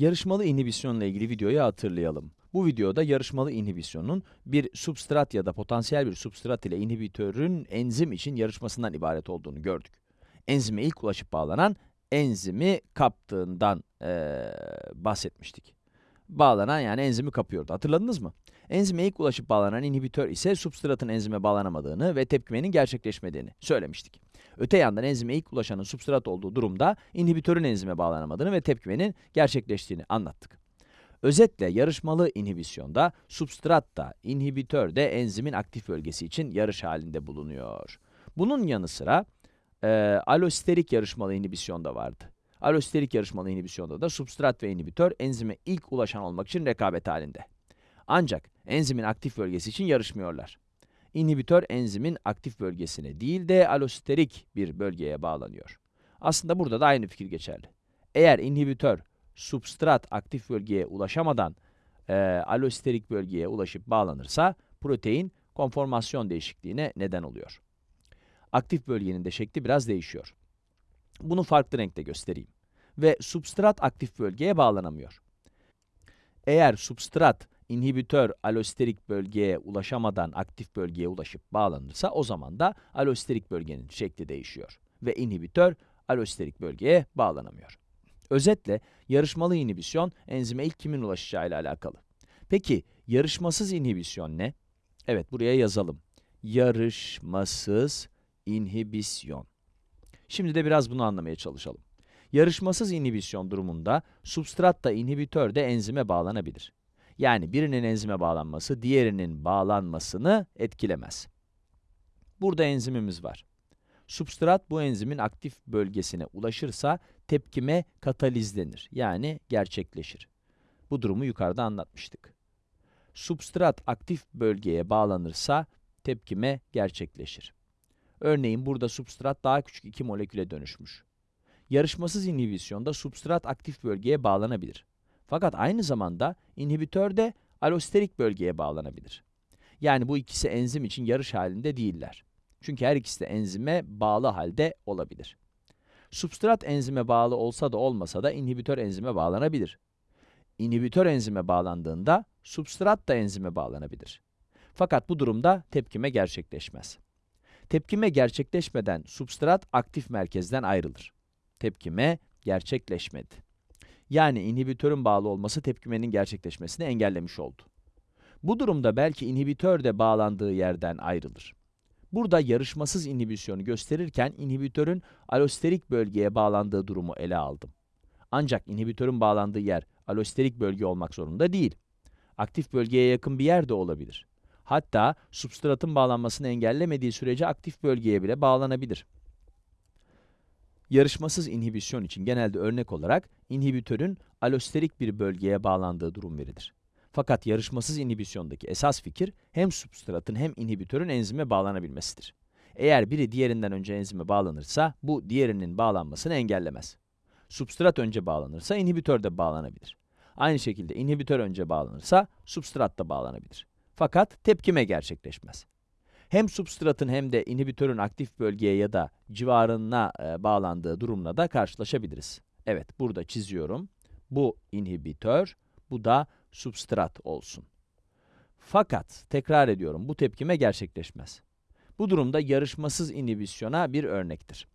Yarışmalı inhibisyonla ilgili videoyu hatırlayalım. Bu videoda yarışmalı inhibisyonun bir substrat ya da potansiyel bir substrat ile inhibitörün enzim için yarışmasından ibaret olduğunu gördük. Enzime ilk ulaşıp bağlanan enzimi kaptığından eee, bahsetmiştik. Bağlanan yani enzimi kapıyordu. Hatırladınız mı? Enzime ilk ulaşıp bağlanan inhibitör ise substratın enzime bağlanamadığını ve tepkimenin gerçekleşmediğini söylemiştik. Öte yandan enzime ilk ulaşanın substrat olduğu durumda inhibitörün enzime bağlanamadığını ve tepkimenin gerçekleştiğini anlattık. Özetle yarışmalı inhibisyonda substrat da inhibitör de enzimin aktif bölgesi için yarış halinde bulunuyor. Bunun yanı sıra eee alosterik yarışmalı inhibisyon da vardı. Alosterik yarışmalı inhibisyonda da substrat ve inhibitör enzime ilk ulaşan olmak için rekabet halinde. Ancak enzimin aktif bölgesi için yarışmıyorlar. İnhibitör enzimin aktif bölgesine değil de alosterik bir bölgeye bağlanıyor. Aslında burada da aynı fikir geçerli. Eğer inhibitör substrat aktif bölgeye ulaşamadan eee alosterik bölgeye ulaşıp bağlanırsa protein konformasyon değişikliğine neden oluyor. Aktif bölgenin de şekli biraz değişiyor. Bunu farklı renkte göstereyim. Ve substrat aktif bölgeye bağlanamıyor. Eğer substrat inhibitör alosterik bölgeye ulaşamadan aktif bölgeye ulaşıp bağlanırsa o zaman da alosterik bölgenin şekli değişiyor ve inhibitör alosterik bölgeye bağlanamıyor. Özetle yarışmalı inhibisyon enzime ilk kimin ulaşacağı ile alakalı. Peki yarışmasız inhibisyon ne? Evet buraya yazalım. Yarışmasız inhibisyon. Şimdi de biraz bunu anlamaya çalışalım. Yarışmasız inhibisyon durumunda substrat da inhibitör de enzime bağlanabilir. Yani birinin enzime bağlanması diğerinin bağlanmasını etkilemez. Burada enzimimiz var. Substrat bu enzimin aktif bölgesine ulaşırsa tepkime katalizlenir. Yani gerçekleşir. Bu durumu yukarıda anlatmıştık. Substrat aktif bölgeye bağlanırsa tepkime gerçekleşir. Örneğin burada substrat daha küçük iki moleküle dönüşmüş. Yarışmasız inhibisyonda substrat aktif bölgeye bağlanabilir. Fakat aynı zamanda inhibitör de alosterik bölgeye bağlanabilir. Yani bu ikisi enzim için yarış halinde değiller. Çünkü her ikisi de enzime bağlı halde olabilir. Substrat enzime bağlı olsa da olmasa da inhibitör enzime bağlanabilir. İnhibitör enzime bağlandığında substrat da enzime bağlanabilir. Fakat bu durumda tepkime gerçekleşmez. Tepkime gerçekleşmeden substrat aktif merkezden ayrılır. Tepkime gerçekleşmedi. Yani inhibitörün bağlı olması tepkimenin gerçekleşmesini engellemiş oldu. Bu durumda belki inhibitör de bağlandığı yerden ayrılır. Burada yarışmasız inhibisyonu gösterirken inhibitörün alosterik bölgeye bağlandığı durumu ele aldım. Ancak inhibitörün bağlandığı yer alosterik bölge olmak zorunda değil. Aktif bölgeye yakın bir yer de olabilir. Hatta substratın bağlanmasını engellemediği sürece aktif bölgeye bile bağlanabilir. Yarışmasız inhibisyon için genelde örnek olarak inhibitörün alosterik bir bölgeye bağlandığı durum verilir. Fakat yarışmasız inhibisyondaki esas fikir hem substratın hem inhibitörün enzime bağlanabilmesidir. Eğer biri diğerinden önce enzime bağlanırsa bu diğerinin bağlanmasını engellemez. Substrat önce bağlanırsa inhibitör de bağlanabilir. Aynı şekilde inhibitör önce bağlanırsa substrat da bağlanabilir. Fakat tepkime gerçekleşmez. Hem substratın hem de inhibitörün aktif bölgeye ya da civarına e, bağlandığı durumla da karşılaşabiliriz. Evet, burada çiziyorum. Bu inhibitör, bu da substrat olsun. Fakat, tekrar ediyorum, bu tepkime gerçekleşmez. Bu durumda yarışmasız inhibisyona bir örnektir.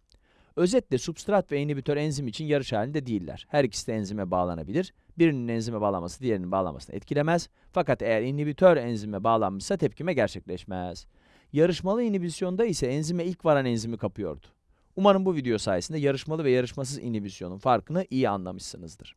Özetle substrat ve inhibitör enzim için yarış halinde değiller. Her ikisi de enzime bağlanabilir. Birinin enzime bağlanması diğerinin bağlanmasını etkilemez. Fakat eğer inhibitör enzime bağlanmışsa tepkime gerçekleşmez. Yarışmalı inhibisyonda ise enzime ilk varan enzimi kapıyordu. Umarım bu video sayesinde yarışmalı ve yarışmasız inhibisyonun farkını iyi anlamışsınızdır.